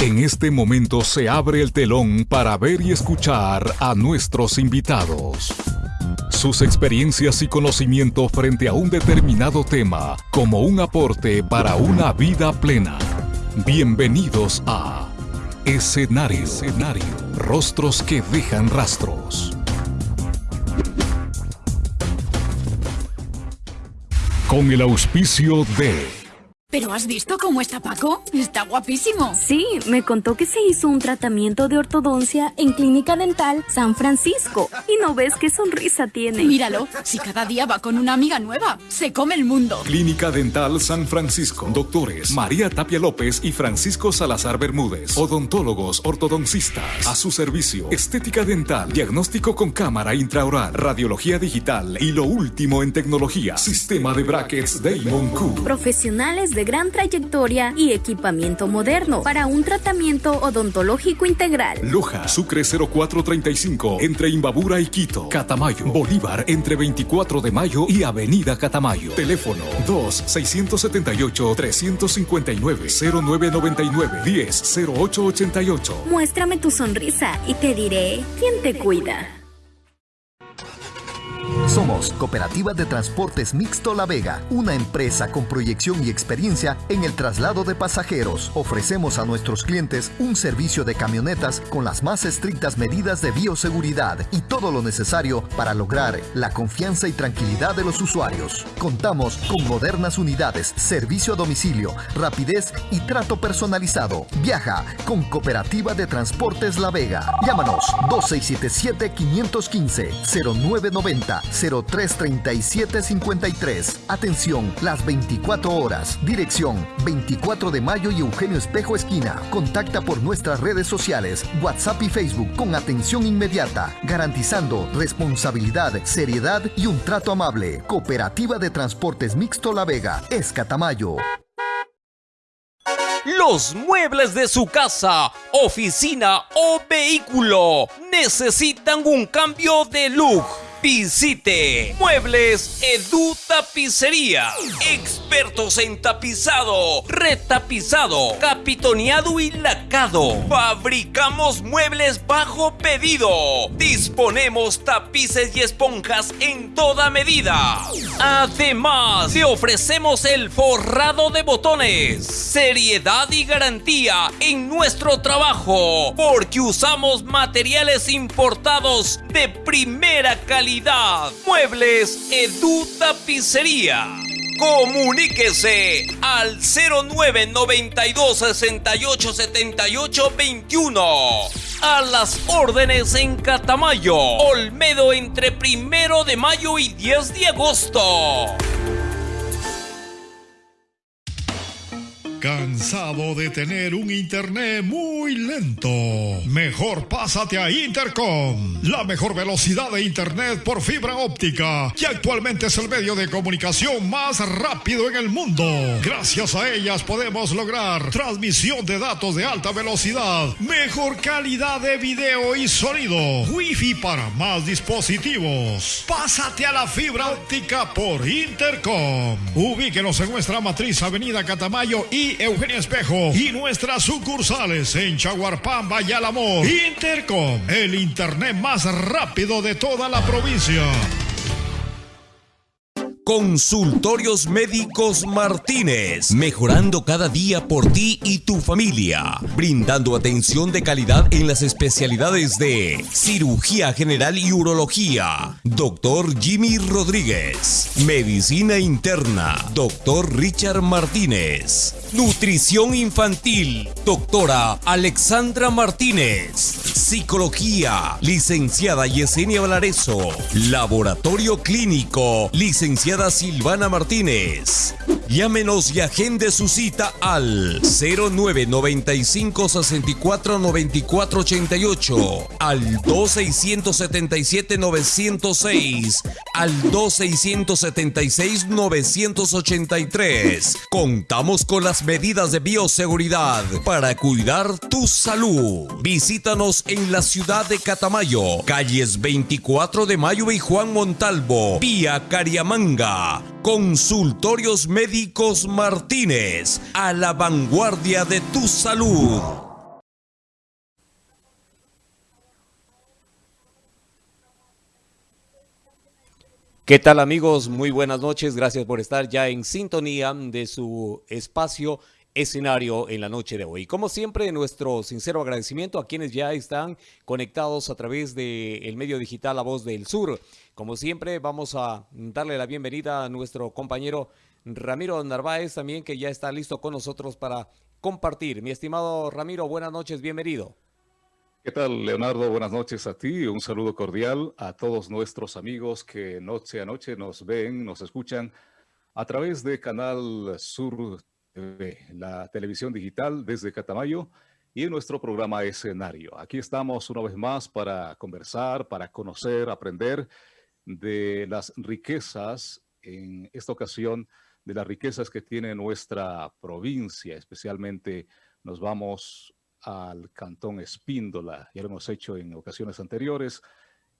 En este momento se abre el telón para ver y escuchar a nuestros invitados. Sus experiencias y conocimiento frente a un determinado tema como un aporte para una vida plena. Bienvenidos a Escenario. Escenario. Rostros que dejan rastros. Con el auspicio de... ¿Pero has visto cómo está Paco? Está guapísimo. Sí, me contó que se hizo un tratamiento de ortodoncia en Clínica Dental San Francisco. Y no ves qué sonrisa tiene. Míralo, si cada día va con una amiga nueva, se come el mundo. Clínica Dental San Francisco. Doctores María Tapia López y Francisco Salazar Bermúdez. Odontólogos ortodoncistas. A su servicio. Estética dental. Diagnóstico con cámara intraoral. Radiología digital. Y lo último en tecnología. Sistema de brackets Damon Q. Profesionales de gran trayectoria y equipamiento moderno para un tratamiento odontológico integral. Loja, Sucre 0435, entre Imbabura y Quito. Catamayo, Bolívar, entre 24 de mayo y Avenida Catamayo. Teléfono 2-679-359-0999-10-0888. Muéstrame tu sonrisa y te diré quién te cuida. Somos Cooperativa de Transportes Mixto La Vega, una empresa con proyección y experiencia en el traslado de pasajeros. Ofrecemos a nuestros clientes un servicio de camionetas con las más estrictas medidas de bioseguridad y todo lo necesario para lograr la confianza y tranquilidad de los usuarios. Contamos con modernas unidades, servicio a domicilio, rapidez y trato personalizado. Viaja con Cooperativa de Transportes La Vega. Llámanos 2677 515 0990 033753. Atención, las 24 horas. Dirección 24 de mayo y Eugenio Espejo Esquina. Contacta por nuestras redes sociales, WhatsApp y Facebook con atención inmediata, garantizando responsabilidad, seriedad y un trato amable. Cooperativa de Transportes Mixto La Vega, Escatamayo. Los muebles de su casa, oficina o vehículo necesitan un cambio de look Visite Muebles Edu Tapicería. Expertos en tapizado, retapizado, capitoneado y lacado. Fabricamos muebles bajo pedido. Disponemos tapices y esponjas en toda medida. Además, le ofrecemos el forrado de botones. Seriedad y garantía en nuestro trabajo. Porque usamos materiales importados de primera calidad Muebles Edu Tapicería. Comuníquese al 0992 68 78 21. A las órdenes en Catamayo, Olmedo entre primero de mayo y 10 de agosto. ¿Cansado de tener un internet muy lento? Mejor pásate a Intercom, la mejor velocidad de internet por fibra óptica, que actualmente es el medio de comunicación más rápido en el mundo. Gracias a ellas podemos lograr transmisión de datos de alta velocidad, mejor calidad de video y sonido, wifi para más dispositivos. Pásate a la fibra óptica por Intercom. Ubíquenos en nuestra matriz Avenida Catamayo y Eugenia Espejo y nuestras sucursales en Chaguarpamba y Alamor. Intercom, el internet más rápido de toda la provincia. Consultorios Médicos Martínez, mejorando cada día por ti y tu familia, brindando atención de calidad en las especialidades de cirugía general y urología, doctor Jimmy Rodríguez, medicina interna, doctor Richard Martínez, nutrición infantil, doctora Alexandra Martínez, psicología, licenciada Yesenia Valareso, laboratorio clínico, licenciada Silvana Martínez. Llámenos y agende su cita al 0995 64 94 88, al 2677 906, al 2676 983. Contamos con las medidas de bioseguridad para cuidar tu salud. Visítanos en la ciudad de Catamayo, calles 24 de Mayo y Juan Montalvo, vía Cariamanga. Consultorios Médicos Martínez, a la vanguardia de tu salud. ¿Qué tal amigos? Muy buenas noches, gracias por estar ya en sintonía de su espacio escenario en la noche de hoy. Como siempre, nuestro sincero agradecimiento a quienes ya están conectados a través del medio digital La Voz del Sur. Como siempre, vamos a darle la bienvenida a nuestro compañero Ramiro Narváez también, que ya está listo con nosotros para compartir. Mi estimado Ramiro, buenas noches, bienvenido. ¿Qué tal, Leonardo? Buenas noches a ti. Un saludo cordial a todos nuestros amigos que noche a noche nos ven, nos escuchan a través de Canal Sur la televisión digital desde Catamayo y en nuestro programa Escenario. Aquí estamos una vez más para conversar, para conocer, aprender de las riquezas, en esta ocasión, de las riquezas que tiene nuestra provincia, especialmente nos vamos al Cantón Espíndola. Ya lo hemos hecho en ocasiones anteriores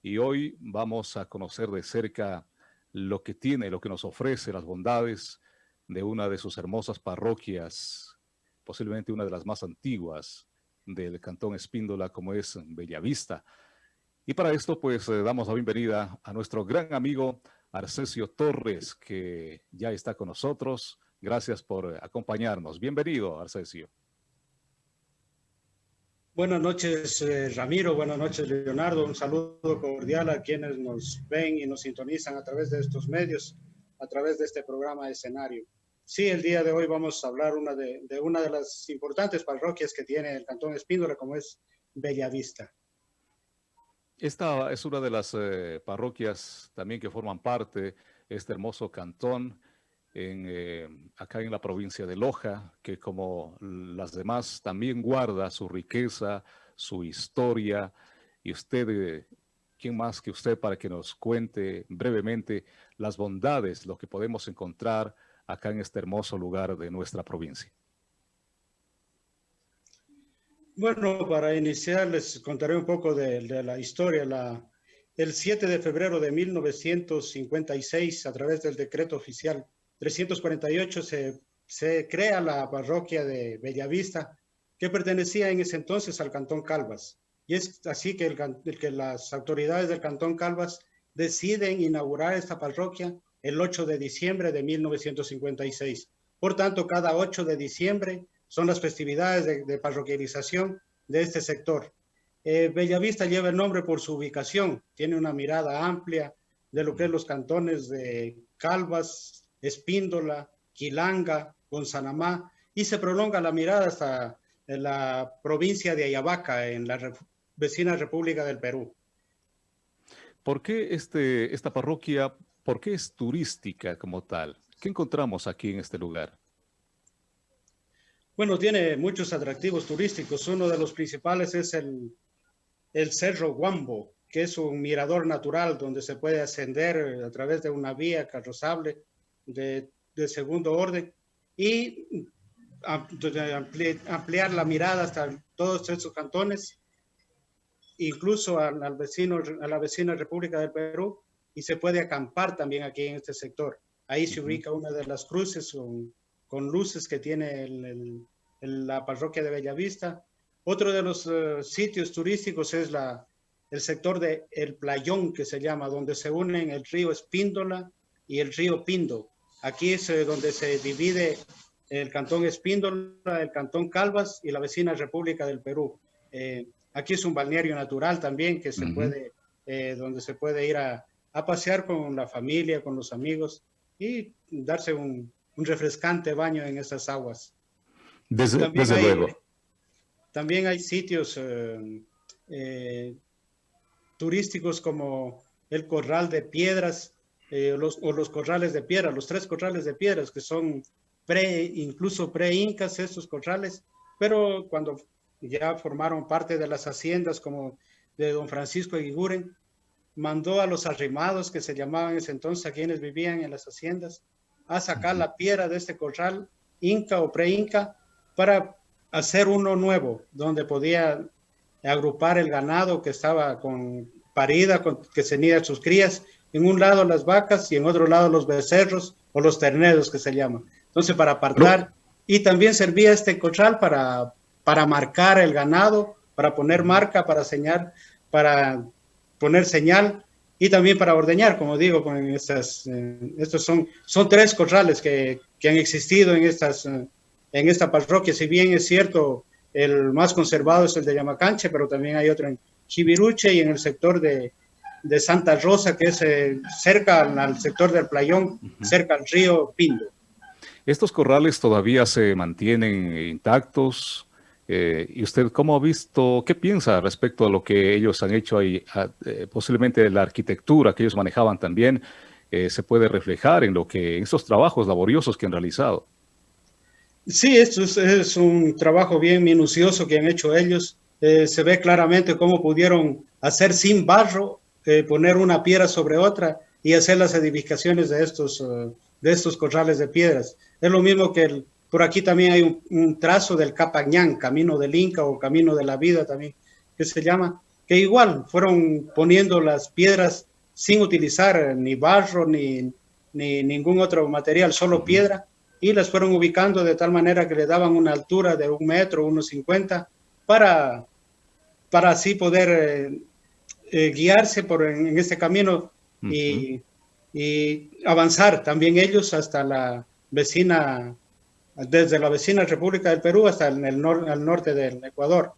y hoy vamos a conocer de cerca lo que tiene, lo que nos ofrece, las bondades de una de sus hermosas parroquias, posiblemente una de las más antiguas del Cantón Espíndola, como es Bellavista. Y para esto, pues, eh, damos la bienvenida a nuestro gran amigo Arcesio Torres, que ya está con nosotros. Gracias por acompañarnos. Bienvenido, Arcesio. Buenas noches, eh, Ramiro. Buenas noches, Leonardo. Un saludo cordial a quienes nos ven y nos sintonizan a través de estos medios, a través de este programa de escenario. Sí, el día de hoy vamos a hablar una de, una de las importantes parroquias que tiene el Cantón Espíndola, como es Bellavista. Esta es una de las eh, parroquias también que forman parte de este hermoso cantón en, eh, acá en la provincia de Loja, que como las demás también guarda su riqueza, su historia. Y usted, eh, ¿quién más que usted para que nos cuente brevemente las bondades, lo que podemos encontrar acá en este hermoso lugar de nuestra provincia? Bueno, para iniciar les contaré un poco de, la historia. El 7 de febrero de 1956, a través del decreto oficial 348 se, se crea la parroquia de Bellavista, que pertenecía en ese entonces al Cantón Calvas. Y es así que, el, que las autoridades del Cantón Calvas deciden inaugurar esta parroquia el 8 de diciembre de 1956. Por tanto, cada 8 de diciembre son las festividades de, parroquialización de este sector. Eh, Bellavista lleva el nombre por su ubicación, tiene una mirada amplia de lo que es los cantones de Calvas, Espíndola, Quilanga, Gonzanamá, y se prolonga la mirada hasta la provincia de Ayabaca, en la vecina República del Perú. ¿Por qué este, esta parroquia, por qué es turística como tal? ¿Qué encontramos aquí en este lugar? Bueno, tiene muchos atractivos turísticos. Uno de los principales es el, el Cerro Guambo, que es un mirador natural donde se puede ascender a través de una vía carrozable de, segundo orden y ampliar la mirada hasta todos estos cantones, incluso al, vecino, a la vecina República del Perú, y se puede acampar también aquí en este sector. Ahí se ubica una de las cruces con, luces que tiene la parroquia de Bellavista. Otro de los eh, sitios turísticos es la, el sector de El Playón, que se llama, donde se unen el río Espíndola y el río Pindo. Aquí es eh, donde se divide el cantón Espíndola, el cantón Calvas y la vecina República del Perú. Eh, aquí es un balneario natural también que se puede, eh, donde se puede ir a, pasear con la familia, con los amigos y darse un, refrescante baño en esas aguas. Desde, luego. También hay sitios turísticos como el Corral de Piedras, eh, los, o los corrales de piedra, los tres corrales de piedras que son pre, incluso pre-incas estos corrales, pero cuando ya formaron parte de las haciendas como de don Francisco Eguiguren, mandó a los arrimados que se llamaban en ese entonces, a quienes vivían en las haciendas, a sacar la piedra de este corral inca o pre-inca para hacer uno nuevo, donde podía agrupar el ganado que estaba con parida, con, que tenía sus crías, en un lado las vacas y en otro lado los becerros o los terneros que se llaman. Entonces para apartar y también servía este corral para, para marcar el ganado, para poner marca, para señal, para poner señal y también para ordeñar, como digo, con estas, estos son, son tres corrales que, que han existido en, estas, en esta parroquia, si bien es cierto, el más conservado es el de Yamacanche, pero también hay otro en Chiviruche y en el sector de, de Santa Rosa, que es eh, cerca al, sector del Playón, cerca al río Pindo. ¿Estos corrales todavía se mantienen intactos? Eh, ¿Y usted cómo ha visto, qué piensa respecto a lo que ellos han hecho ahí? Eh, posiblemente la arquitectura que ellos manejaban también se puede reflejar en lo que, esos trabajos laboriosos que han realizado. Sí, esto es, un trabajo bien minucioso que han hecho ellos. se ve claramente cómo pudieron hacer sin barro eh, poner una piedra sobre otra y hacer las edificaciones de estos, eh, de estos corrales de piedras. Es lo mismo que por aquí también hay un, trazo del Capañán, Camino del Inca o Camino de la Vida también, que se llama, que igual fueron poniendo las piedras sin utilizar ni barro ni, ni ningún otro material, solo piedra, y las fueron ubicando de tal manera que le daban una altura de un metro, unos cincuenta, para, para así poder eh, eh, guiarse por en, este camino y, avanzar también ellos hasta la vecina, desde la vecina República del Perú hasta el, el al norte del Ecuador.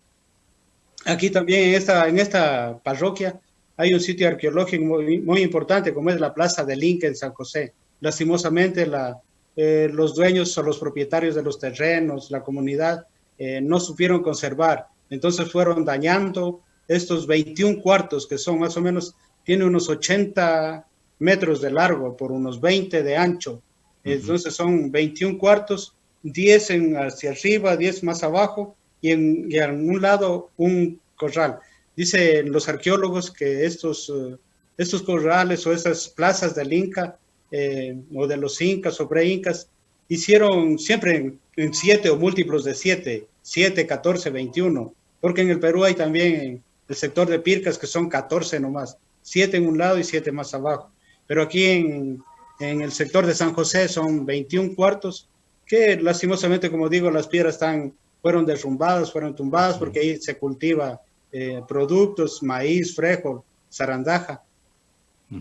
Aquí también en esta, en esta parroquia hay un sitio arqueológico muy, muy importante como es la Plaza del Inca en San José. Lastimosamente la, eh, los dueños o los propietarios de los terrenos, la comunidad, eh, no supieron conservar. Entonces fueron dañando, estos 21 cuartos, que son más o menos, tiene unos 80 metros de largo por unos 20 de ancho. Entonces son 21 cuartos, 10 en, hacia arriba, 10 más abajo y en, en, un lado un corral. Dicen los arqueólogos que estos, uh, estos corrales o esas plazas del Inca eh, o de los incas o pre-incas hicieron siempre en, en, siete o múltiplos de siete, 7, 14, 21, porque en el Perú hay también el sector de Pircas, que son 14 nomás, 7 en un lado y 7 más abajo. Pero aquí en, en, el sector de San José son 21 cuartos, que lastimosamente, como digo, las piedras están, fueron derrumbadas, fueron tumbadas, porque ahí se cultiva eh, productos, maíz, frijol, zarandaja.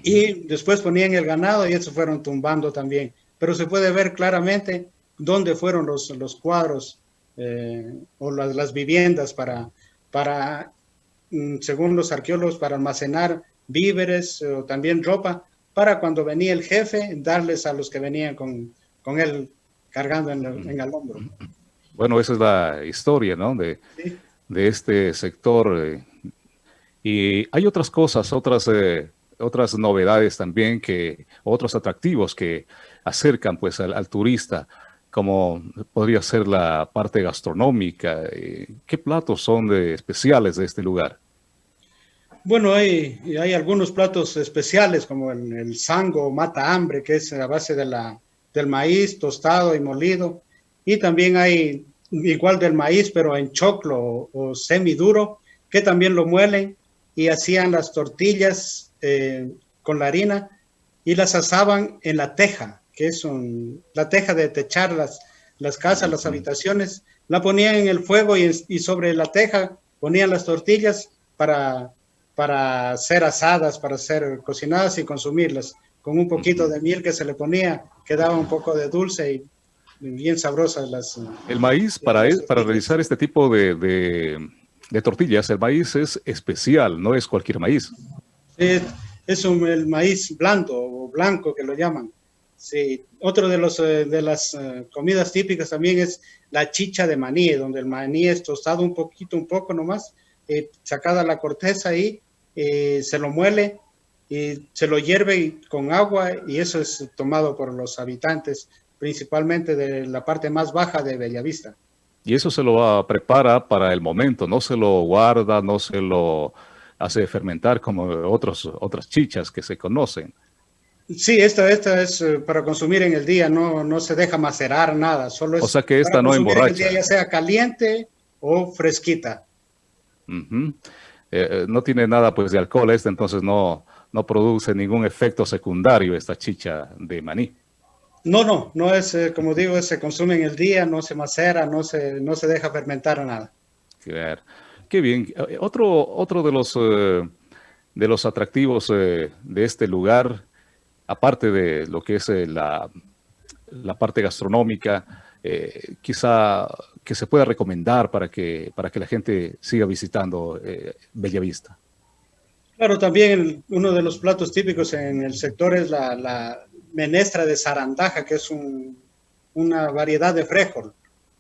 Y después ponían el ganado y eso fueron tumbando también. Pero se puede ver claramente dónde fueron los, los cuadros eh, o las, las viviendas para, para Mm, según los arqueólogos, para almacenar víveres o también ropa, para cuando venía el jefe, darles a los que venían con, con él cargando en, el, hombro. Bueno, esa es la historia, ¿no? De, de este sector. Eh, y hay otras cosas, otras, eh, otras novedades también, que otros atractivos que acercan pues al, turista, como podría ser la parte gastronómica. Eh, ¿Qué platos son de, especiales de este lugar? Bueno, hay, hay algunos platos especiales como el, el sango mata hambre, que es a base de la, del maíz tostado y molido. Y también hay igual del maíz, pero en choclo o, semiduro, que también lo muelen y hacían las tortillas eh, con la harina y las asaban en la teja, que es un, la teja de techar las, las casas, las habitaciones. La ponían en el fuego y, y sobre la teja ponían las tortillas para para ser asadas, para ser cocinadas y consumirlas. Con un poquito de miel que se le ponía, quedaba un poco de dulce y bien sabrosas las... El maíz, para, e, para realizar este tipo de, de, tortillas, el maíz es especial, no es cualquier maíz. Es, es un, el maíz blando o blanco que lo llaman. Sí, otro de, los, eh, de las eh, comidas típicas también es la chicha de maní, donde el maní es tostado un poquito, un poco nomás, eh, sacada la corteza y eh, se lo muele y se lo hierve con agua y eso es tomado por los habitantes, principalmente de la parte más baja de Bellavista. Y eso se lo prepara para el momento, no se lo guarda, no se lo hace fermentar como otros, otras chichas que se conocen. Sí, esta, esta es eh, para consumir en el día, no, no se deja macerar nada, solo es o sea que esta no emborracha. ya sea caliente o fresquita. Eh, eh, no tiene nada pues de alcohol este, entonces no, no produce ningún efecto secundario esta chicha de maní. No, no, no es, eh, como digo, se consume en el día, no se macera, no se, no se deja fermentar nada. Claro. Qué bien. Otro, otro de los de los atractivos de este lugar, aparte de lo que es la, la parte gastronómica, quizá que se pueda recomendar para que, para que la gente siga visitando Bellavista. Claro, también uno de los platos típicos en el sector es la, menestra de zarandaja, que es una variedad de frijol,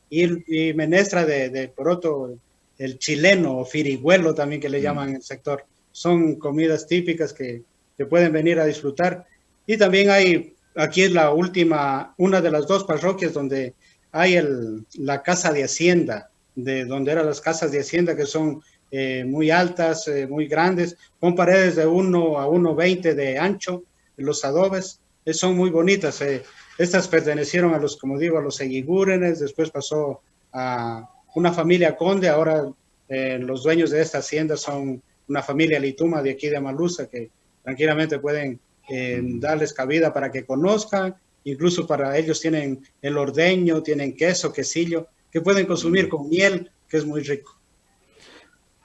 y, menestra de, de, poroto, el chileno o firigüelo también que le mm. llaman en el sector. Son comidas típicas que, que pueden venir a disfrutar. Y también hay, aquí es la última, una de las dos parroquias donde hay el, la casa de hacienda, de donde eran las casas de hacienda que son eh, muy altas, eh, muy grandes, con paredes de 1 a 1,20 de ancho, los adobes, eh, son muy bonitas. estas pertenecieron a los, como digo, a los Eguigúrenes, después pasó a una familia conde, ahora los dueños de esta hacienda son una familia lituma de aquí de Malusa, que tranquilamente pueden darles cabida para que conozcan, incluso para ellos tienen el ordeño, tienen queso, quesillo, que pueden consumir con miel, que es muy rico.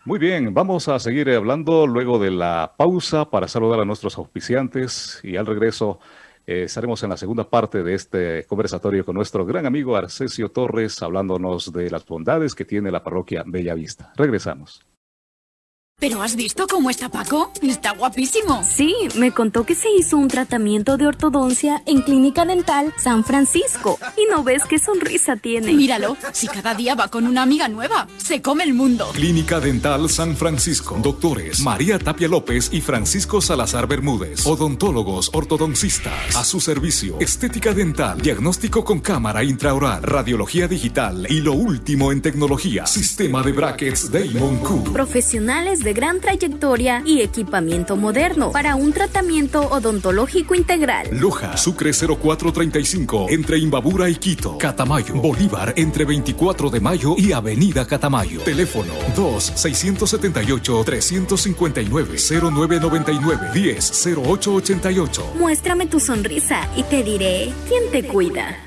Muy bien, vamos a seguir hablando luego de la pausa para saludar a nuestros auspiciantes y al regreso eh, estaremos en la segunda parte de este conversatorio con nuestro gran amigo Arcesio Torres hablándonos de las bondades que tiene la parroquia Bellavista. Regresamos. ¿Pero has visto cómo está Paco? Está guapísimo. Sí, me contó que se hizo un tratamiento de ortodoncia en Clínica Dental San Francisco. Y no ves qué sonrisa tiene. Míralo, si cada día va con una amiga nueva, se come el mundo. Clínica Dental San Francisco. Doctores María Tapia López y Francisco Salazar Bermúdez. Odontólogos ortodoncistas. A su servicio. Estética dental. Diagnóstico con cámara intraoral. Radiología digital. Y lo último en tecnología. Sistema de brackets Damon Q. Profesionales de de gran trayectoria y equipamiento moderno para un tratamiento odontológico integral. Loja, Sucre 0435, entre Imbabura y Quito. Catamayo, Bolívar, entre 24 de mayo y Avenida Catamayo. Teléfono 2-679-359-0999-10-0888. Muéstrame tu sonrisa y te diré quién te cuida.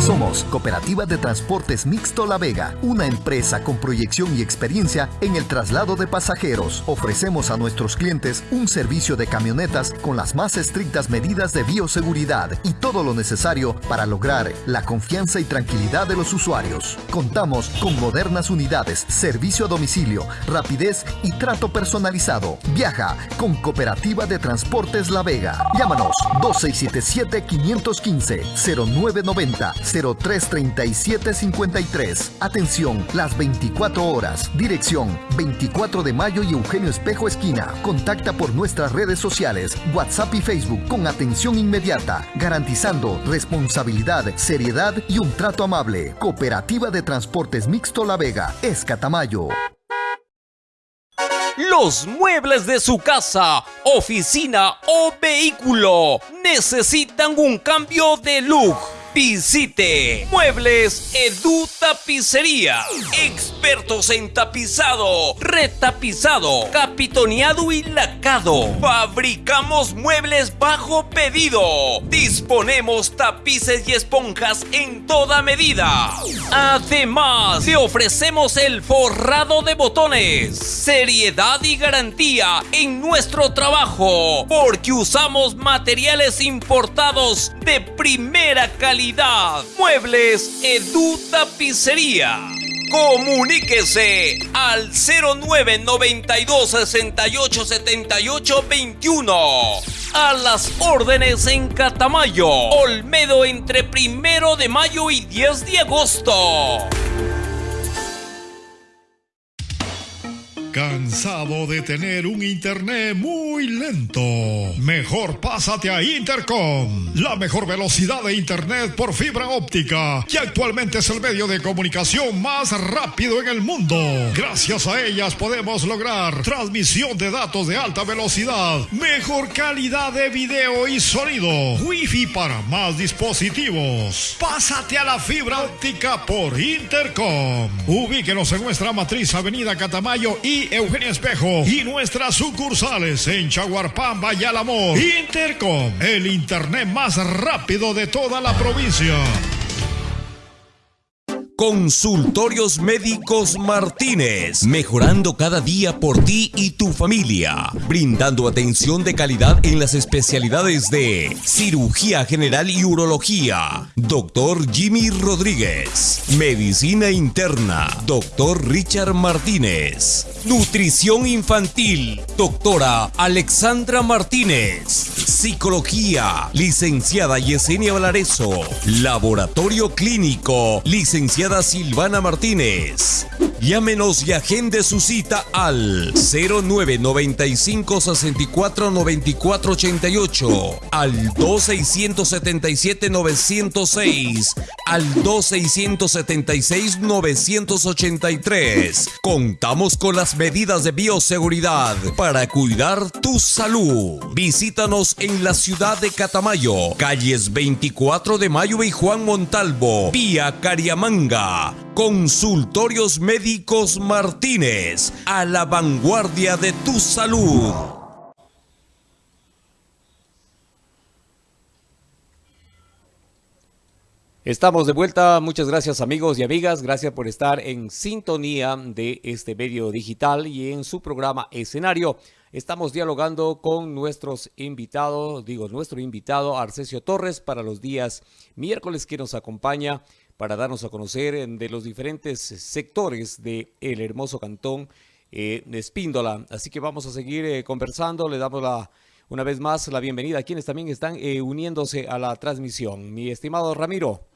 Somos Cooperativa de Transportes Mixto La Vega, una empresa con proyección y experiencia en el traslado de pasajeros. Ofrecemos a nuestros clientes un servicio de camionetas con las más estrictas medidas de bioseguridad y todo lo necesario para lograr la confianza y tranquilidad de los usuarios. Contamos con modernas unidades, servicio a domicilio, rapidez y trato personalizado. Viaja con Cooperativa de Transportes La Vega. Llámanos 2677 515 0990 033753. Atención, las 24 horas. Dirección 24 de mayo y Eugenio Espejo Esquina. Contacta por nuestras redes sociales, WhatsApp y Facebook con atención inmediata, garantizando responsabilidad, seriedad y un trato amable. Cooperativa de Transportes Mixto La Vega, Escatamayo. Los muebles de su casa, oficina o vehículo necesitan un cambio de look Visite Muebles Edu Tapicería. Expertos en tapizado, retapizado, capitoneado y lacado. Fabricamos muebles bajo pedido. Disponemos tapices y esponjas en toda medida. Además, te ofrecemos el forrado de botones. Seriedad y garantía en nuestro trabajo. Porque usamos materiales importados de primera calidad Muebles Edu Tapicería. Comuníquese al 0992 68 78 21. A las órdenes en Catamayo, Olmedo entre primero de mayo y 10 de agosto. ¿Cansado de tener un internet muy lento? Mejor pásate a Intercom, la mejor velocidad de internet por fibra óptica, que actualmente es el medio de comunicación más rápido en el mundo. Gracias a ellas podemos lograr transmisión de datos de alta velocidad, mejor calidad de video y sonido, wifi para más dispositivos. Pásate a la fibra óptica por Intercom. Ubíquenos en nuestra matriz Avenida Catamayo y Eugenia Espejo y nuestras sucursales en Chaguarpamba y. Intercom, el internet más rápido de toda la provincia. Consultorios Médicos Martínez, mejorando cada día por ti y tu familia, brindando atención de calidad en las especialidades de cirugía general y urología. Doctor Jimmy Rodríguez, medicina interna. Doctor Richard Martínez, nutrición infantil. Doctora Alexandra Martínez, psicología. Licenciada Yesenia Valareso, laboratorio clínico. Licenciada Silvana Martínez. Llámenos y agende su cita al 0995 64 94 88, al 2677 906, al 2676 983. Contamos con las medidas de bioseguridad para cuidar tu salud. Visítanos en la ciudad de Catamayo, calles 24 de Mayo y Juan Montalvo, vía Cariamanga. Consultorios Médicos Martínez, a la vanguardia de tu salud. Estamos de vuelta, muchas gracias amigos y amigas, gracias por estar en sintonía de este medio digital y en su programa Escenario. Estamos dialogando con nuestros invitados, digo nuestro invitado Arcesio Torres para los días miércoles que nos acompaña para darnos a conocer de los diferentes sectores del el hermoso cantón eh, de Espíndola. Así que vamos a seguir eh, conversando, le damos la, una vez más la bienvenida a quienes también están eh, uniéndose a la transmisión. Mi estimado Ramiro.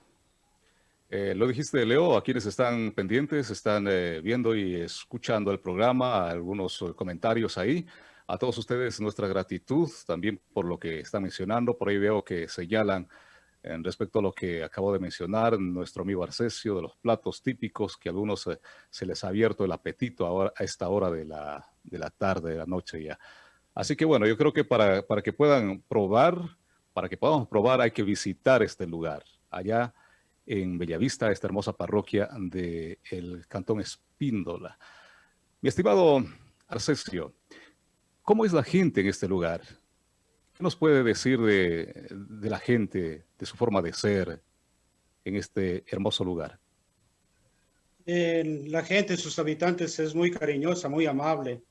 lo dijiste, Leo, a quienes están pendientes, están viendo y escuchando el programa, algunos comentarios ahí. A todos ustedes nuestra gratitud también por lo que están mencionando. Por ahí veo que señalan en respecto a lo que acabo de mencionar, nuestro amigo Arcesio, de los platos típicos que a algunos se les ha abierto el apetito a esta hora de la, de la tarde, de la noche ya. Así que bueno, yo creo que para, para que puedan probar, para que podamos probar hay que visitar este lugar, allá en Bellavista, esta hermosa parroquia del el Cantón Espíndola. Mi estimado Arcesio, ¿cómo es la gente en este lugar? ¿Qué nos puede decir de, la gente, de su forma de ser en este hermoso lugar? la gente, sus habitantes, es muy cariñosa, muy amable,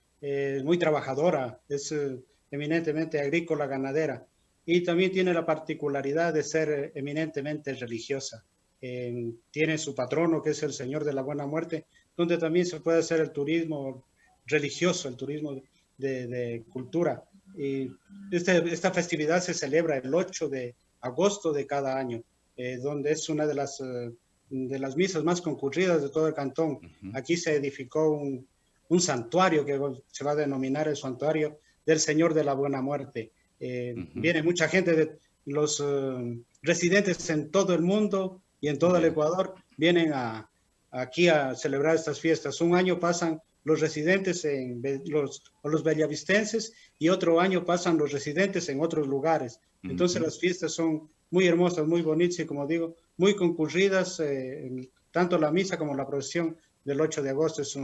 muy trabajadora, es eh, eminentemente agrícola, ganadera y también tiene la particularidad de ser eminentemente religiosa. tiene su patrono, que es el Señor de la Buena Muerte, donde también se puede hacer el turismo religioso, el turismo de cultura. Y este, esta festividad se celebra el 8 de agosto de cada año, eh, donde es una de las, eh, de las misas más concurridas de todo el cantón. Aquí se edificó un, un, santuario que se va a denominar el santuario del Señor de la Buena Muerte. Eh, viene mucha gente de los residentes en todo el mundo y en todo el Ecuador, vienen a, aquí a celebrar estas fiestas. Un año pasan los residentes en los, o los bellavistenses y otro año pasan los residentes en otros lugares. Entonces las fiestas son muy hermosas, muy bonitas y como digo, muy concurridas. Eh, tanto la misa como la procesión del 8 de agosto es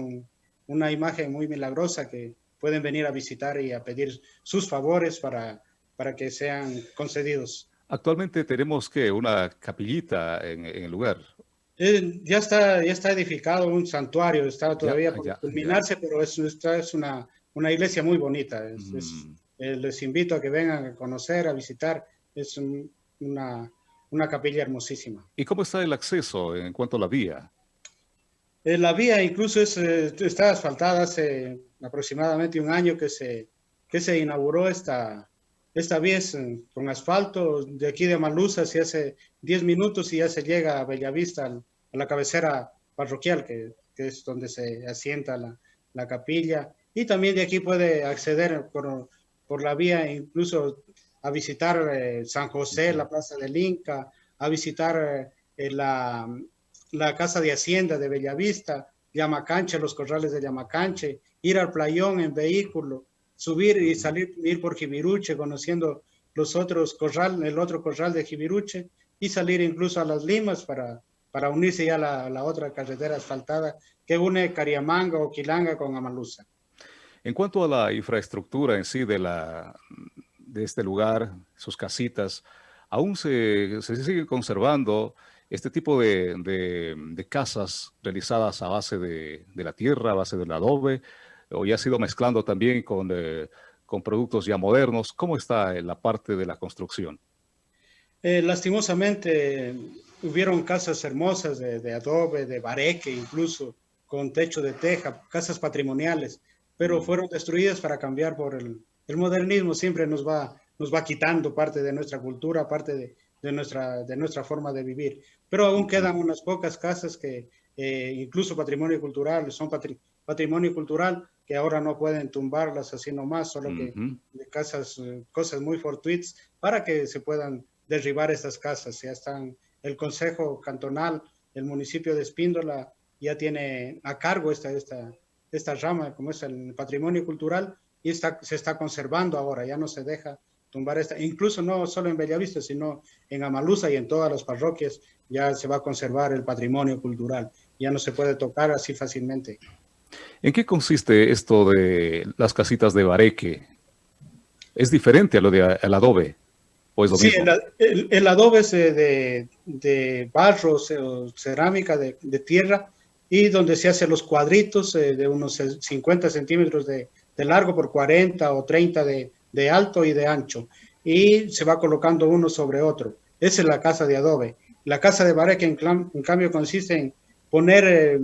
una imagen muy milagrosa que pueden venir a visitar y a pedir sus favores para, para que sean concedidos. Actualmente tenemos que una capillita en el lugar. Eh, ya, está, ya está edificado un santuario, está todavía por culminarse, pero es, esta es una, una iglesia muy bonita. Mm. Eh, les invito a que vengan a conocer, a visitar. Es una, una capilla hermosísima. ¿Y cómo está el acceso en cuanto a la vía? Eh, la vía incluso es, está asfaltada hace aproximadamente un año que se, que se inauguró esta, esta vía es con asfalto. De aquí de Malusa se hace 10 minutos y ya se llega a Bellavista, a la cabecera parroquial, que, es donde se asienta la, capilla. Y también de aquí puede acceder por, por la vía incluso a visitar eh, San José, la Plaza del Inca, a visitar eh, la, la, Casa de Hacienda de Bellavista, Yamacanche, los corrales de Yamacanche, ir al playón en vehículo, subir y salir, ir por Jibiruche, conociendo los otros corral, el otro corral de Jibiruche, y salir incluso a las Limas para, para unirse ya a la, otra carretera asfaltada que une Cariamanga o Quilanga con Amalusa. En cuanto a la infraestructura en sí de, la, de este lugar, sus casitas, aún se, se sigue conservando este tipo de, casas realizadas a base de, la tierra, a base del adobe, o ya ha sido mezclando también con, eh, con productos ya modernos. ¿Cómo está la parte de la construcción? Eh, lastimosamente, hubieron casas hermosas de, adobe, de bareque, incluso con techo de teja, casas patrimoniales, pero fueron destruidas para cambiar por el, el modernismo. Siempre nos va, nos va quitando parte de nuestra cultura, parte de, de nuestra, de nuestra forma de vivir. Pero aún quedan unas pocas casas que eh, incluso patrimonio cultural, son patrimonio cultural que ahora no pueden tumbarlas así nomás, solo que de casas, eh, cosas muy fortuitas para que se puedan derribar estas casas. Ya están, el Consejo Cantonal, el municipio de Espíndola ya tiene a cargo esta, esta, esta rama, como es el patrimonio cultural, y está, se está conservando ahora, ya no se deja tumbar esta, incluso no solo en Bellavista, sino en Amalusa y en todas las parroquias ya se va a conservar el patrimonio cultural, ya no se puede tocar así fácilmente. ¿En qué consiste esto de las casitas de bareque? ¿Es diferente a lo de el adobe? ¿O es lo sí, El, adobe es de, de barro o cerámica de, tierra y donde se hacen los cuadritos eh, de unos 50 centímetros de, de largo por 40 o 30 de, de alto y de ancho, y se va colocando uno sobre otro. Esa es la casa de adobe. La casa de bareque, en, en cambio, consiste en poner eh,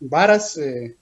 varas, eh,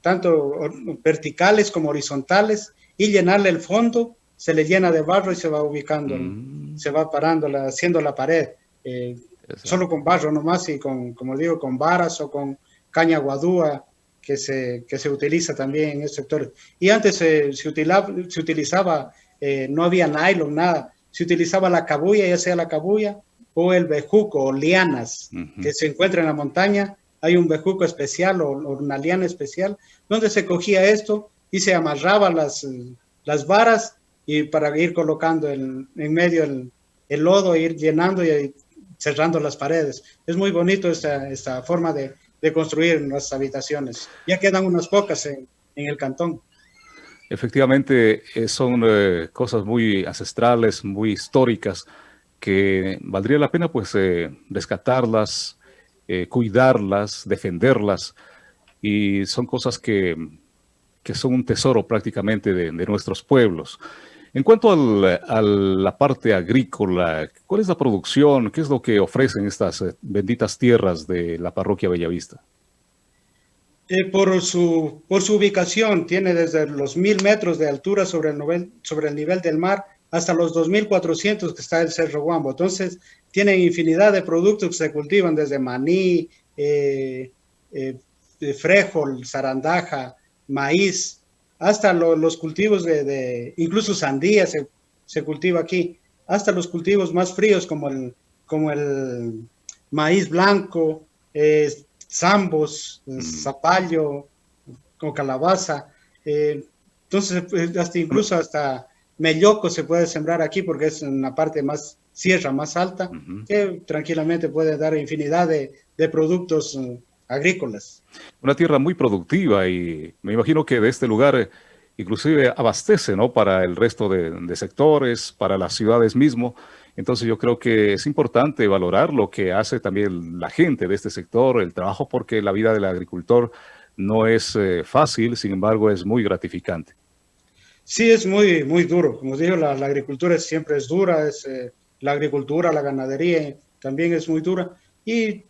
tanto verticales como horizontales, y llenarle el fondo, se le llena de barro y se va ubicando, mm. se va parando, haciendo la pared, eh, solo con barro nomás y con, como digo, con varas o con caña guadúa, que se, que se utiliza también en estos sectores. Y antes se, utilizaba, se utilizaba eh, no había nylon, nada. Se utilizaba la cabulla, ya sea la cabulla o el bejuco o lianas que se encuentra en la montaña. Hay un bejuco especial o, una liana especial donde se cogía esto y se amarraba las, las varas y para ir colocando en medio el, el lodo, ir llenando y cerrando las paredes. Es muy bonito esta, esta forma de, de construir nuestras habitaciones. Ya quedan unas pocas en, en el cantón. Efectivamente, eh, son eh, cosas muy ancestrales, muy históricas, que valdría la pena pues eh, rescatarlas, cuidarlas, defenderlas, y son cosas que, que son un tesoro prácticamente de, nuestros pueblos. En cuanto a la parte agrícola, ¿cuál es la producción? ¿Qué es lo que ofrecen estas benditas tierras de la parroquia Bellavista? Eh, por, su, por su ubicación, tiene desde los mil metros de altura sobre el, nivel, sobre el nivel del mar hasta los 2.400 que está el Cerro Guambo. Entonces, tiene infinidad de productos que se cultivan desde maní, eh, eh, frejol, zarandaja, maíz, hasta los cultivos de, incluso sandía se, se, cultiva aquí, hasta los cultivos más fríos como el, como el maíz blanco, zambos, eh, mm. zapallo, con calabaza. Eh, entonces, pues, hasta incluso hasta melloco se puede sembrar aquí porque es una parte más sierra, más alta, que tranquilamente puede dar infinidad de, productos eh, agrícolas. Una tierra muy productiva y me imagino que de este lugar inclusive abastece ¿no? para el resto de, de sectores, para las ciudades mismo. Entonces yo creo que es importante valorar lo que hace también la gente de este sector, el trabajo, porque la vida del agricultor no es eh, fácil, sin embargo es muy gratificante. Sí, es muy, muy duro. Como digo, la, agricultura siempre es dura, es, eh, la agricultura, la ganadería también es muy dura y,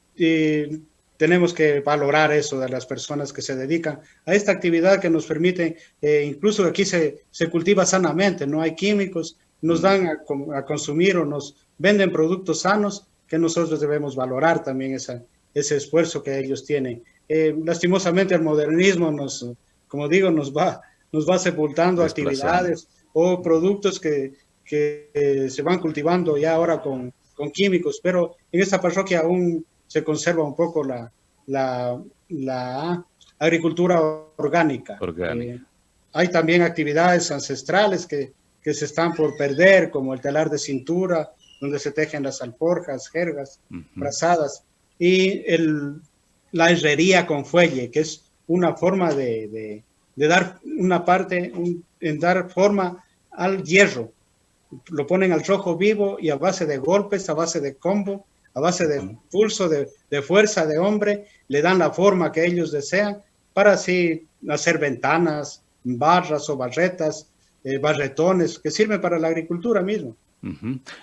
tenemos que valorar eso de las personas que se dedican a esta actividad que nos permite, eh, incluso aquí se, se cultiva sanamente, no hay químicos, nos dan a, consumir o nos venden productos sanos que nosotros debemos valorar también esa, ese esfuerzo que ellos tienen. Eh, lastimosamente el modernismo nos, como digo, nos va, nos va sepultando actividades o productos que, que se van cultivando ya ahora con, con, químicos, pero en esta parroquia aún se conserva un poco la, la, la agricultura orgánica. orgánica. Eh, hay también actividades ancestrales que, que se están por perder, como el telar de cintura, donde se tejen las alforjas, jergas, brazadas, y el, la herrería con fuelle, que es una forma de, de, dar una parte, en dar forma al hierro. Lo ponen al rojo vivo y a base de golpes, a base de combo, a base de pulso, de, de fuerza de hombre, le dan la forma que ellos desean para así hacer ventanas, barras o barretas, eh, barretones, que sirven para la agricultura mismo.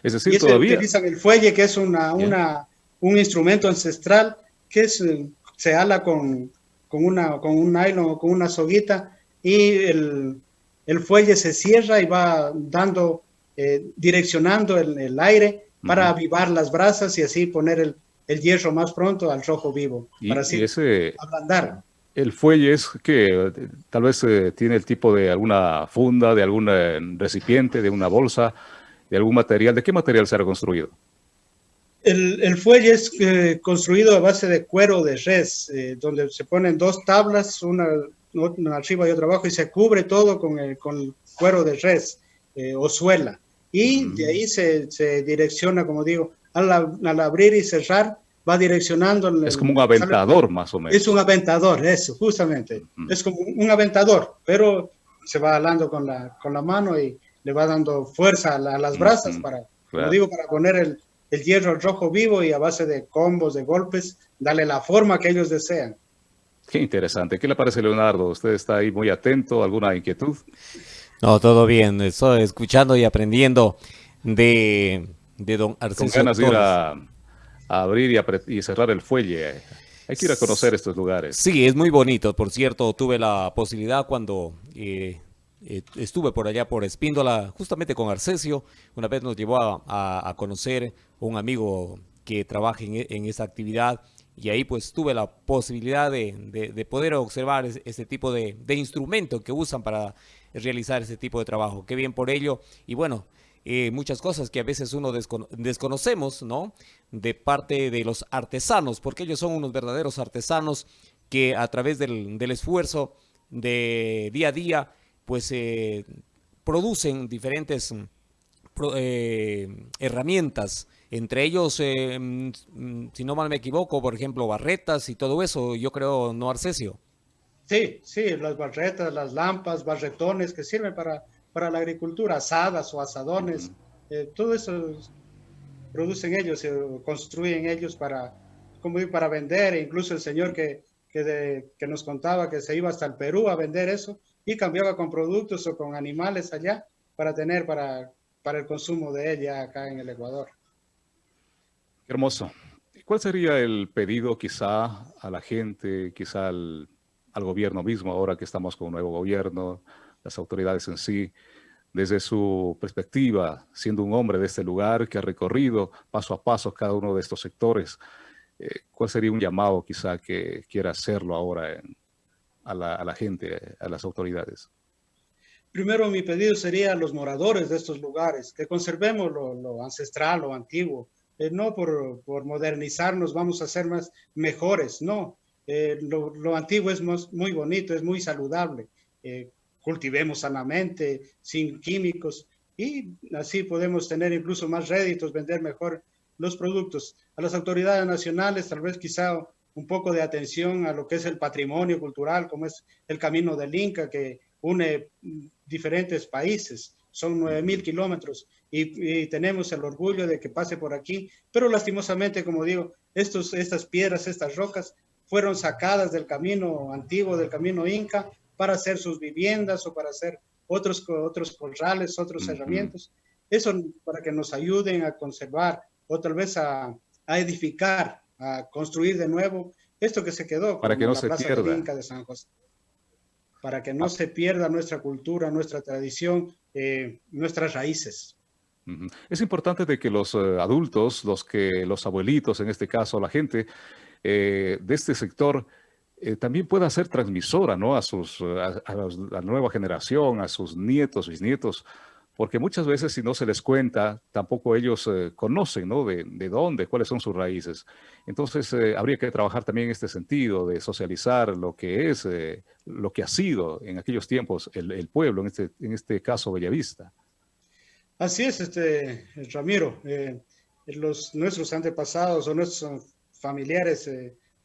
Es decir, y todavía... utilizan el fuelle, que es una, una, un instrumento ancestral que es, se ala con, con, una, con un nylon o con una soguita y el, el fuelle se cierra y va dando, eh, direccionando el, el aire para avivar las brasas y así poner el, el hierro más pronto al rojo vivo, para así ese, ablandar. El fuelle es que tal vez eh, tiene el tipo de alguna funda, de algún eh, recipiente, de una bolsa, de algún material. ¿De qué material será construido? El, el fuelle es eh, construido a base de cuero de res, donde se ponen dos tablas, una, una, arriba y otra abajo, y se cubre todo con el, con cuero de res o suela. Y de ahí se, se direcciona, como digo, al, al abrir y cerrar, va direccionando. Es como un aventador, más o menos. Es un aventador, eso, justamente. Es como un aventador, pero se va alando con la, con la mano y le va dando fuerza a, las brasas para, como digo, para poner el, el hierro rojo vivo y a base de combos, de golpes, darle la forma que ellos desean. Qué interesante. ¿Qué le parece, Leonardo? ¿Usted está ahí muy atento? ¿Alguna inquietud? No, todo bien. Estoy escuchando y aprendiendo de, de don Arcesio. Con ganas de ir a, abrir y, cerrar el fuelle. Hay que ir a conocer estos lugares. Sí, es muy bonito. Por cierto, tuve la posibilidad cuando eh, eh, estuve por allá por Espíndola, justamente con Arcesio. Una vez nos llevó a, conocer un amigo que trabaja en, en, esa actividad y ahí pues tuve la posibilidad de, poder observar este tipo de, instrumento que usan para realizar ese tipo de trabajo. Qué bien por ello. Y bueno, eh, muchas cosas que a veces uno desconocemos, ¿no? De parte de los artesanos, porque ellos son unos verdaderos artesanos que a través del, esfuerzo de día a día, pues eh, producen diferentes eh, herramientas, entre ellos, mm, si no mal me equivoco, por ejemplo, barretas y todo eso, yo creo, ¿no, Arcesio? Sí, sí, las barretas, las lampas, barretones que sirven para para la agricultura, asadas o asadones, eh, todo eso producen ellos, construyen ellos para, como para vender, e incluso el señor que, que, que, nos contaba que se iba hasta el Perú a vender eso y cambiaba con productos o con animales allá para tener para, para el consumo de ella acá en el Ecuador. hermoso. ¿Cuál sería el pedido quizá a la gente, quizá al, al gobierno mismo, ahora que estamos con un nuevo gobierno, las autoridades en sí, desde su perspectiva, siendo un hombre de este lugar que ha recorrido paso a paso cada uno de estos sectores, eh, ¿cuál sería un llamado quizá que quiera hacerlo ahora a, la, gente, a las autoridades? Primero mi pedido sería a los moradores de estos lugares, que conservemos lo, ancestral, lo antiguo, eh, no por, modernizarnos vamos a ser más mejores, no, eh, lo, antiguo es muy bonito, es muy saludable cultivemos sanamente, sin químicos, y así podemos tener incluso más réditos, vender mejor los productos. A las autoridades nacionales, tal vez quizá un poco de atención a lo que es el patrimonio cultural, como es el Camino del Inca, que une diferentes países. Son 9.000 kilómetros y, y, tenemos el orgullo de que pase por aquí, pero lastimosamente, como digo, estos, estas piedras, estas rocas, fueron sacadas del camino antiguo, del camino Inca, para hacer sus viviendas o para hacer otros, otros corrales, otros herramientas. Eso para que nos ayuden a conservar o tal vez a, a edificar, a construir de nuevo esto que se quedó. Para que no se pierda. De San José. Para que no ah. se pierda nuestra cultura, nuestra tradición, eh, nuestras raíces. Es importante de que los eh, adultos, los que los abuelitos, en este caso la gente eh, de este sector, eh, también pueda ser transmisora ¿no? a, sus, a, la nueva generación, a sus nietos, bisnietos, porque muchas veces si no se les cuenta, tampoco ellos eh, conocen ¿no? de, de, dónde, cuáles son sus raíces. Entonces eh, habría que trabajar también en este sentido de socializar lo que es, lo que ha sido en aquellos tiempos el, el, pueblo, en este, en este caso Bellavista. Así es, este, Ramiro. los, nuestros antepasados o nuestros familiares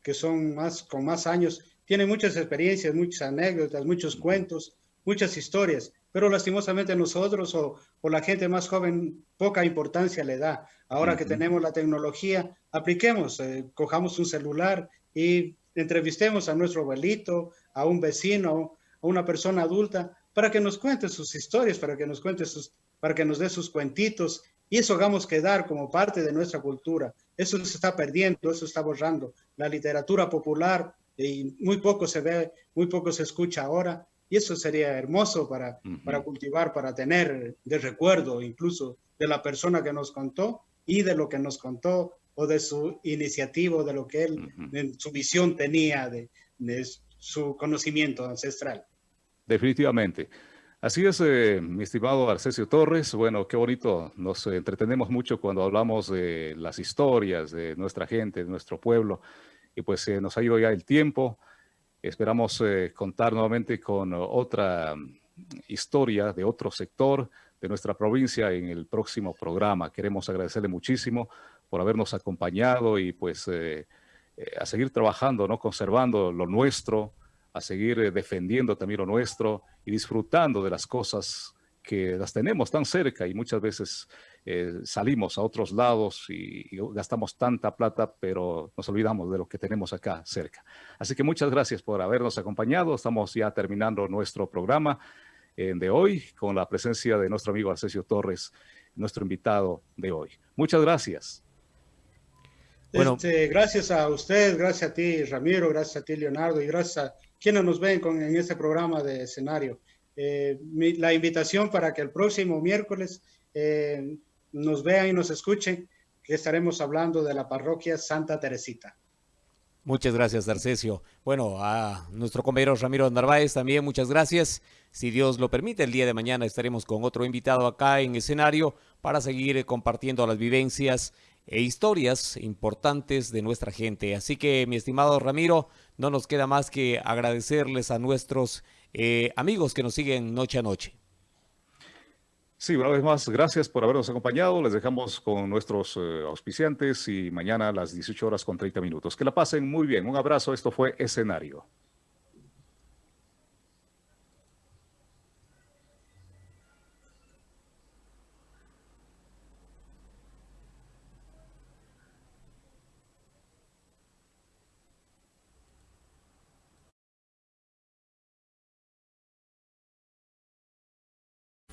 que son más, con más años, tienen muchas experiencias, muchas anécdotas, muchos cuentos, muchas historias, pero lastimosamente nosotros o, o, la gente más joven poca importancia le da. Ahora que tenemos la tecnología, apliquemos, eh, cojamos un celular y entrevistemos a nuestro abuelito, a un vecino, a una persona adulta, para que nos cuente sus historias, para que nos cuente sus, para que nos dé sus cuentitos y eso hagamos quedar como parte de nuestra cultura. Eso se está perdiendo, eso está borrando. La literatura popular y muy poco se ve, muy poco se escucha ahora y eso sería hermoso para, para cultivar, para tener de recuerdo incluso de la persona que nos contó y de lo que nos contó o de su iniciativa, de lo que él, en su visión tenía, de, de, su conocimiento ancestral. Definitivamente. Así es, eh, mi estimado Arcesio Torres. Bueno, qué bonito. Nos entretenemos mucho cuando hablamos de las historias de nuestra gente, de nuestro pueblo. Y pues eh, nos ha ido ya el tiempo. Esperamos eh, contar nuevamente con otra mm, historia de otro sector de nuestra provincia en el próximo programa. Queremos agradecerle muchísimo por habernos acompañado y pues a seguir trabajando, ¿no? conservando lo nuestro, a seguir eh, defendiendo también lo nuestro y disfrutando de las cosas que las tenemos tan cerca y muchas veces eh, salimos a otros lados y, gastamos tanta plata, pero nos olvidamos de lo que tenemos acá cerca. Así que muchas gracias por habernos acompañado. Estamos ya terminando nuestro programa eh, de hoy con la presencia de nuestro amigo Arcesio Torres, nuestro invitado de hoy. Muchas gracias. Bueno, este, gracias a usted, gracias a ti Ramiro, gracias a ti Leonardo y gracias a quienes nos ven con, en este programa de escenario. Eh, la invitación para que el próximo miércoles eh, nos vean y nos escuchen, que estaremos hablando de la parroquia Santa Teresita. Muchas gracias, Arcesio. Bueno, a nuestro compañero Ramiro Narváez también muchas gracias. Si Dios lo permite, el día de mañana estaremos con otro invitado acá en escenario para seguir compartiendo las vivencias e historias importantes de nuestra gente. Así que, mi estimado Ramiro, no nos queda más que agradecerles a nuestros eh, amigos que nos siguen noche a noche. Sí, una vez más, gracias por habernos acompañado. Les dejamos con nuestros eh, auspiciantes y mañana a las 18 horas con 30 minutos. Que la pasen muy bien. Un abrazo. Esto fue Escenario.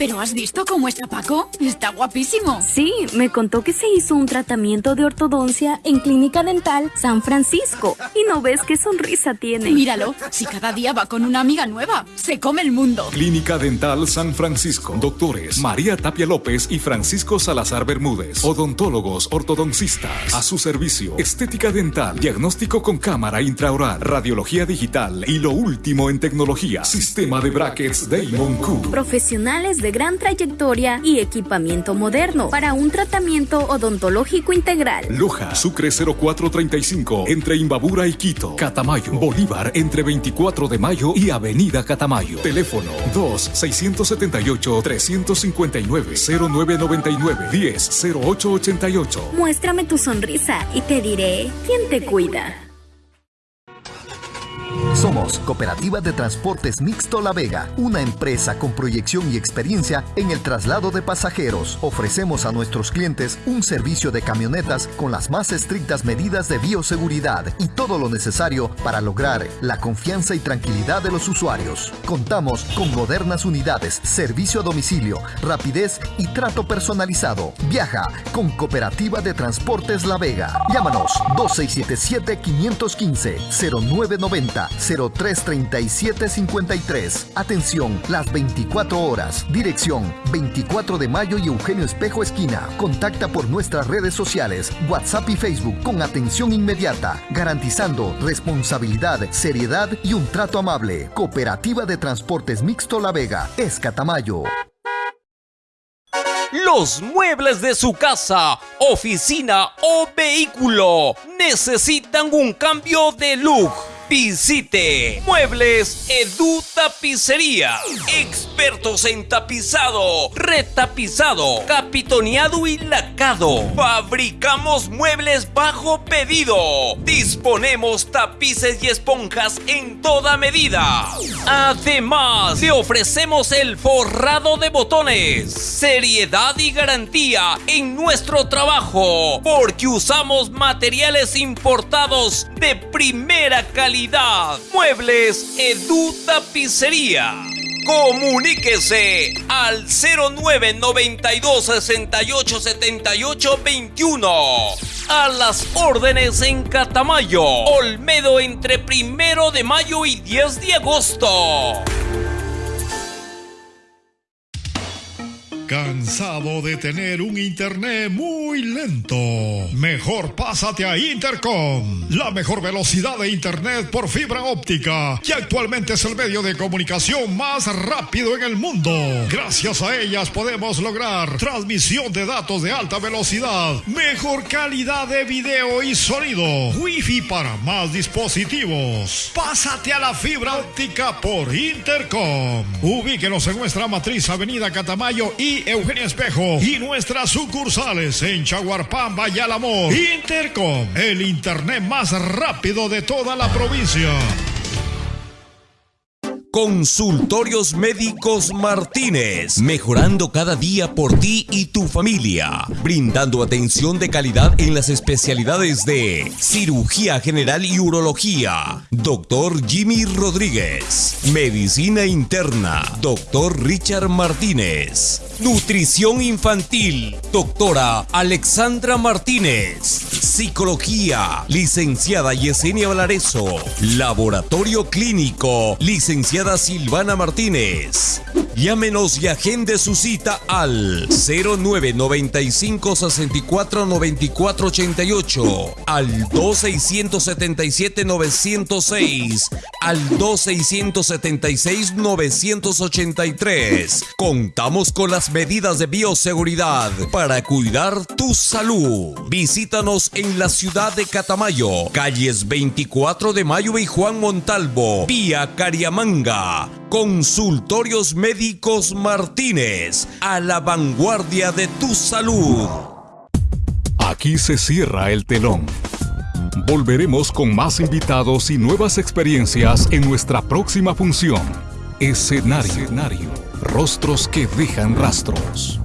¿Pero has visto cómo está Paco? Está guapísimo. Sí, me contó que se hizo un tratamiento de ortodoncia en Clínica Dental San Francisco. Y no ves qué sonrisa tiene. Míralo, si cada día va con una amiga nueva, se come el mundo. Clínica Dental San Francisco. Doctores María Tapia López y Francisco Salazar Bermúdez. Odontólogos ortodoncistas. A su servicio. Estética dental. Diagnóstico con cámara intraoral. Radiología digital. Y lo último en tecnología. Sistema de brackets Damon Q. Profesionales de gran trayectoria y equipamiento moderno para un tratamiento odontológico integral. Loja, Sucre 0435, entre Imbabura y Quito. Catamayo, Bolívar, entre 24 de mayo y Avenida Catamayo. Teléfono 2-679-359-0999-10-0888. Muéstrame tu sonrisa y te diré quién te cuida. Somos Cooperativa de Transportes Mixto La Vega, una empresa con proyección y experiencia en el traslado de pasajeros. Ofrecemos a nuestros clientes un servicio de camionetas con las más estrictas medidas de bioseguridad y todo lo necesario para lograr la confianza y tranquilidad de los usuarios. Contamos con modernas unidades, servicio a domicilio, rapidez y trato personalizado. Viaja con Cooperativa de Transportes La Vega. Llámanos 2677 515 0990 033753. Atención, las 24 horas. Dirección 24 de mayo y Eugenio Espejo Esquina. Contacta por nuestras redes sociales, WhatsApp y Facebook con atención inmediata, garantizando responsabilidad, seriedad y un trato amable. Cooperativa de Transportes Mixto La Vega, Escatamayo. Los muebles de su casa, oficina o vehículo necesitan un cambio de look Visite Muebles Edu Tapicería. Expertos en tapizado, retapizado, capitoneado y lacado. Fabricamos muebles bajo pedido. Disponemos tapices y esponjas en toda medida. Además, le ofrecemos el forrado de botones. Seriedad y garantía en nuestro trabajo. Porque usamos materiales importados de primera calidad Muebles Edu Tapicería. Comuníquese al 0992 68 78 21. A las órdenes en Catamayo, Olmedo entre primero de mayo y 10 de agosto. ¿Cansado de tener un internet muy lento? Mejor pásate a Intercom, la mejor velocidad de internet por fibra óptica, que actualmente es el medio de comunicación más rápido en el mundo. Gracias a ellas podemos lograr transmisión de datos de alta velocidad, mejor calidad de video y sonido, wifi para más dispositivos. Pásate a la fibra óptica por Intercom. Ubíquenos en nuestra matriz Avenida Catamayo y Eugenia Espejo y nuestras sucursales en Chaguarpamba y. Intercom, el internet más rápido de toda la provincia. Consultorios Médicos Martínez, mejorando cada día por ti y tu familia, brindando atención de calidad en las especialidades de cirugía general y urología, doctor Jimmy Rodríguez, medicina interna, doctor Richard Martínez, nutrición infantil, doctora Alexandra Martínez, psicología, licenciada Yesenia Valareso, laboratorio clínico, licenciada Silvana Martínez. Llámenos y agende su cita al 0995 64 94 88, al 2677 906, al 2676 983. Contamos con las medidas de bioseguridad para cuidar tu salud. Visítanos en la ciudad de Catamayo, calles 24 de Mayo y Juan Montalvo, vía Cariamanga. Consultorios Médicos Martínez, a la vanguardia de tu salud. Aquí se cierra el telón. Volveremos con más invitados y nuevas experiencias en nuestra próxima función. Escenario. Rostros que dejan rastros.